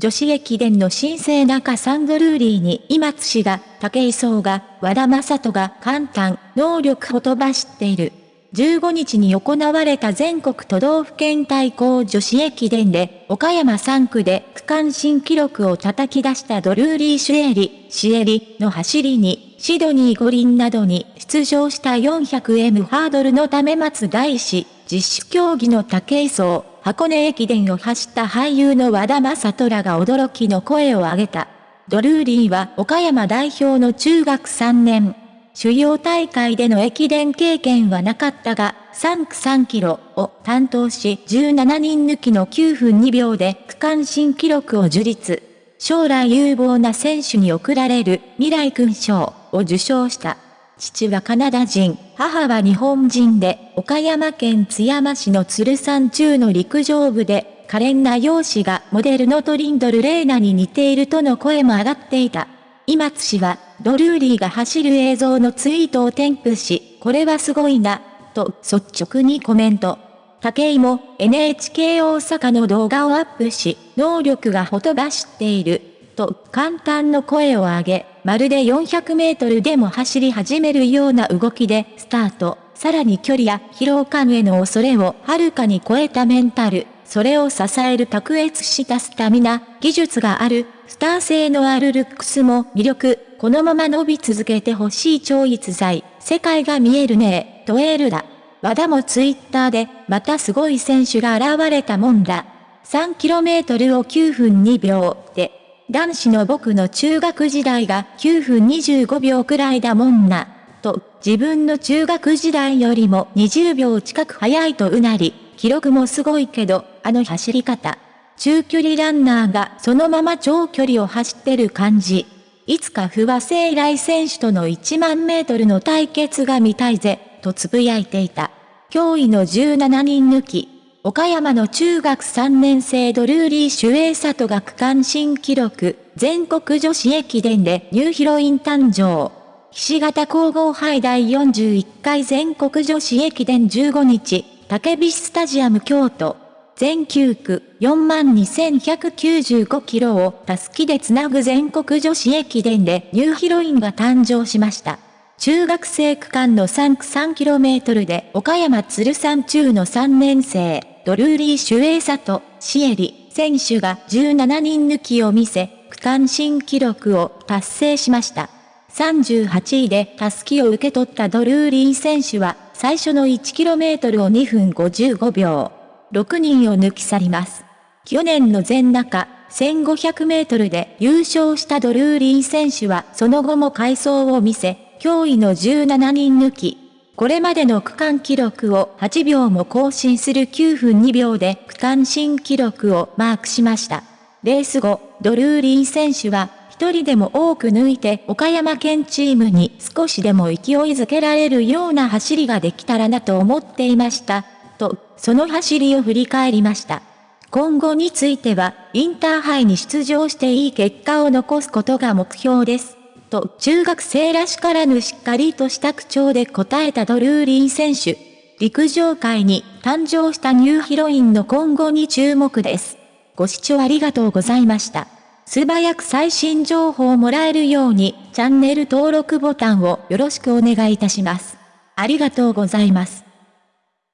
女子駅伝の新生中サンドルーリーに今津氏が、武井壮が、和田正人が簡単、能力ほとばしっている。15日に行われた全国都道府県対抗女子駅伝で、岡山3区で区間新記録を叩き出したドルーリー・シュエリ、シエリの走りに、シドニー五輪などに出場した 400M ハードルのため松大師、実施競技の武井壮、箱根駅伝を走った俳優の和田正虎が驚きの声を上げた。ドルーリーは岡山代表の中学3年。主要大会での駅伝経験はなかったが、3区3キロを担当し17人抜きの9分2秒で区間新記録を樹立。将来有望な選手に贈られる未来勲章を受賞した。父はカナダ人、母は日本人で、岡山県津山市の鶴山中の陸上部で、可憐な容姿がモデルのトリンドル・レーナに似ているとの声も上がっていた。今津氏は、ドルーリーが走る映像のツイートを添付し、これはすごいな、と率直にコメント。武井も NHK 大阪の動画をアップし、能力がほとばしっている、と簡単の声を上げ、まるで400メートルでも走り始めるような動きでスタート。さらに距離や疲労感への恐れをはるかに超えたメンタル。それを支える卓越したスタミナ、技術がある、スター性のあるルックスも魅力。このまま伸び続けてほしい超逸材。世界が見えるねとエールだ。和田もツイッターで、またすごい選手が現れたもんだ。3km を9分2秒で男子の僕の中学時代が9分25秒くらいだもんな、と、自分の中学時代よりも20秒近く早いとうなり、記録もすごいけど、あの走り方。中距離ランナーがそのまま長距離を走ってる感じ。いつか不破聖来選手との1万メートルの対決が見たいぜ、とつぶやいていた。驚異の17人抜き、岡山の中学3年生ドルーリー・シュエイサトが区間新記録、全国女子駅伝でニューヒロイン誕生。菱形皇后杯第41回全国女子駅伝15日、竹菱スタジアム京都。全9区42,195キロをたすきでつなぐ全国女子駅伝でニューヒロインが誕生しました。中学生区間の3区 3km で岡山鶴山中の3年生、ドルーリー・シュエイサト、シエリ、選手が17人抜きを見せ、区間新記録を達成しました。38位でタスキを受け取ったドルーリー選手は、最初の 1km を2分55秒。6人を抜き去ります。去年の全中、1500メートルで優勝したドルーリー選手はその後も回走を見せ、驚異の17人抜き、これまでの区間記録を8秒も更新する9分2秒で区間新記録をマークしました。レース後、ドルーリー選手は、一人でも多く抜いて岡山県チームに少しでも勢いづけられるような走りができたらなと思っていました。と、その走りを振り返りました。今後については、インターハイに出場していい結果を残すことが目標です。と中学生らしからぬしっかりとした口調で答えたドルーリー選手。陸上界に誕生したニューヒロインの今後に注目です。ご視聴ありがとうございました。素早く最新情報をもらえるようにチャンネル登録ボタンをよろしくお願いいたします。ありがとうございます。